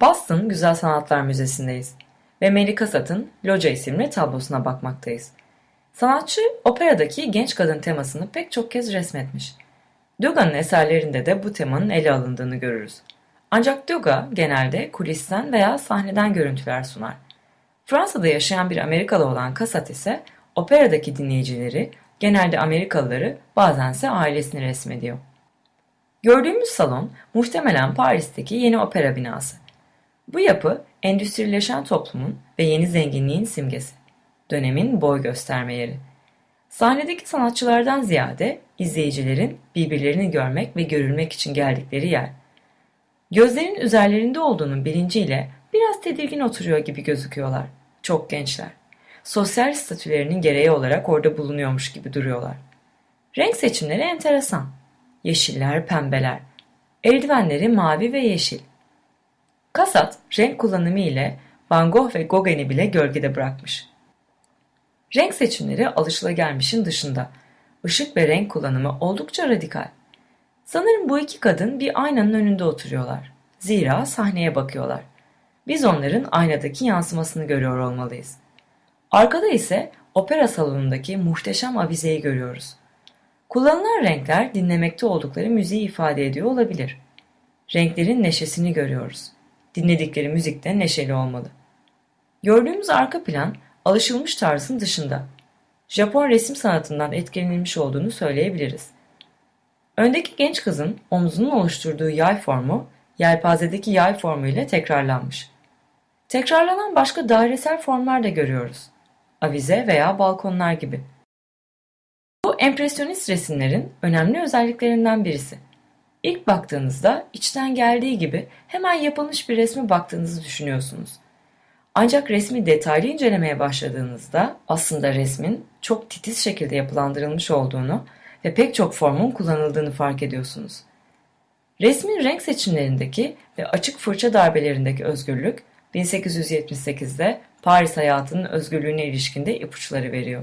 Boston Güzel Sanatlar Müzesi'ndeyiz ve Mary Cassatt'ın Loca isimli tablosuna bakmaktayız. Sanatçı operadaki genç kadın temasını pek çok kez resmetmiş. Duga'nın eserlerinde de bu temanın ele alındığını görürüz. Ancak Duga genelde kulisten veya sahneden görüntüler sunar. Fransa'da yaşayan bir Amerikalı olan Cassatt ise operadaki dinleyicileri, genelde Amerikalıları, bazense ailesini resmediyor. Gördüğümüz salon muhtemelen Paris'teki yeni opera binası. Bu yapı endüstrileşen toplumun ve yeni zenginliğin simgesi. Dönemin boy gösterme yeri. Sahnedeki sanatçılardan ziyade izleyicilerin birbirlerini görmek ve görülmek için geldikleri yer. Gözlerin üzerlerinde olduğunun bilinciyle biraz tedirgin oturuyor gibi gözüküyorlar. Çok gençler. Sosyal statülerinin gereği olarak orada bulunuyormuş gibi duruyorlar. Renk seçimleri enteresan. Yeşiller, pembeler. Eldivenleri mavi ve yeşil. Kasat renk kullanımı ile Van Gogh ve Gauguin'i bile gölgede bırakmış. Renk seçimleri alışılagelmişin dışında. Işık ve renk kullanımı oldukça radikal. Sanırım bu iki kadın bir aynanın önünde oturuyorlar. Zira sahneye bakıyorlar. Biz onların aynadaki yansımasını görüyor olmalıyız. Arkada ise opera salonundaki muhteşem avizeyi görüyoruz. Kullanılan renkler dinlemekte oldukları müziği ifade ediyor olabilir. Renklerin neşesini görüyoruz. Dinledikleri müzik de neşeli olmalı. Gördüğümüz arka plan alışılmış tarzın dışında. Japon resim sanatından etkilenilmiş olduğunu söyleyebiliriz. Öndeki genç kızın omzunun oluşturduğu yay formu, yelpazedeki yay formu ile tekrarlanmış. Tekrarlanan başka dairesel formlar da görüyoruz. Avize veya balkonlar gibi. Bu empresyonist resimlerin önemli özelliklerinden birisi. İlk baktığınızda içten geldiği gibi hemen yapılmış bir resme baktığınızı düşünüyorsunuz. Ancak resmi detaylı incelemeye başladığınızda aslında resmin çok titiz şekilde yapılandırılmış olduğunu ve pek çok formun kullanıldığını fark ediyorsunuz. Resmin renk seçimlerindeki ve açık fırça darbelerindeki özgürlük 1878'de Paris hayatının özgürlüğüne ilişkinde ipuçları veriyor.